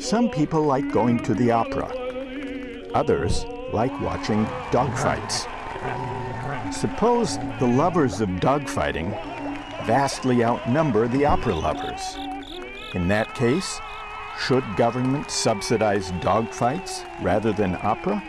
Some people like going to the opera. Others like watching dogfights. Suppose the lovers of dogfighting vastly outnumber the opera lovers. In that case, should government subsidize dogfights rather than opera?